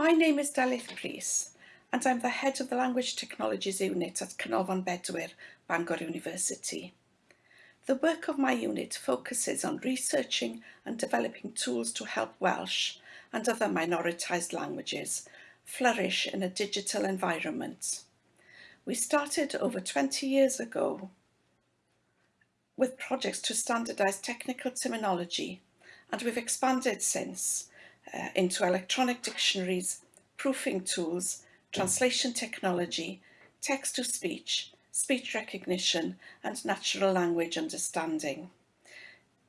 My name is Delyth Priest and I'm the Head of the Language Technologies Unit at Canolfan Bedwyr, Bangor University. The work of my unit focuses on researching and developing tools to help Welsh and other minoritised languages flourish in a digital environment. We started over 20 years ago with projects to standardise technical terminology and we've expanded since uh, into electronic dictionaries, proofing tools, translation technology, text-to-speech, speech recognition and natural language understanding.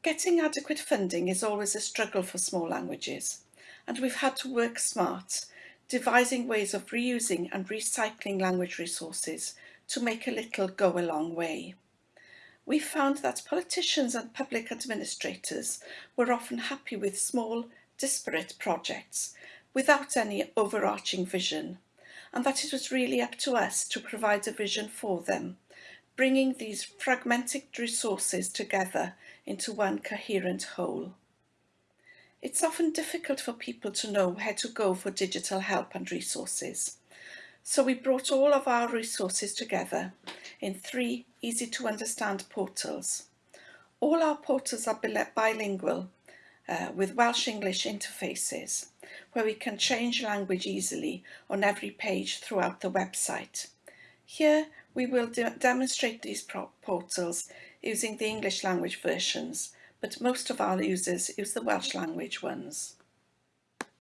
Getting adequate funding is always a struggle for small languages and we've had to work smart, devising ways of reusing and recycling language resources to make a little go a long way. We found that politicians and public administrators were often happy with small disparate projects without any overarching vision and that it was really up to us to provide a vision for them, bringing these fragmented resources together into one coherent whole. It's often difficult for people to know where to go for digital help and resources. So we brought all of our resources together in three easy to understand portals. All our portals are bilingual uh, with Welsh-English interfaces, where we can change language easily on every page throughout the website. Here we will de demonstrate these portals using the English language versions, but most of our users use the Welsh language ones.